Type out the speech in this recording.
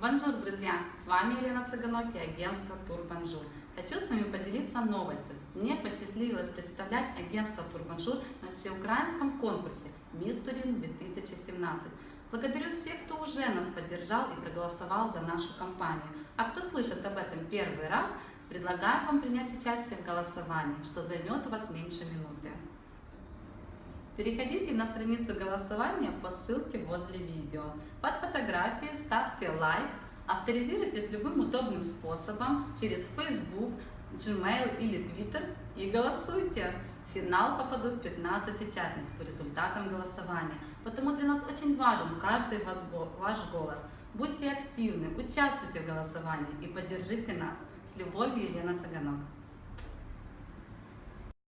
Bonjour, друзья! С вами Елена Цыганок и агентство Турбонжур. Хочу с вами поделиться новостью. Мне посчастливилось представлять агентство Турбонжур на всеукраинском конкурсе «Мисс Турин 2017». Благодарю всех, кто уже нас поддержал и проголосовал за нашу компанию. А кто слышит об этом первый раз, предлагаю вам принять участие в голосовании, что займет у вас меньше минуты. Переходите на страницу голосования по ссылке возле видео. Под фотографией ставьте лайк, авторизируйтесь любым удобным способом через Facebook, Gmail или Twitter и голосуйте. В финал попадут 15 участниц по результатам голосования. Потому для нас очень важен каждый ваш голос. Будьте активны, участвуйте в голосовании и поддержите нас. С любовью, Елена Цыганок.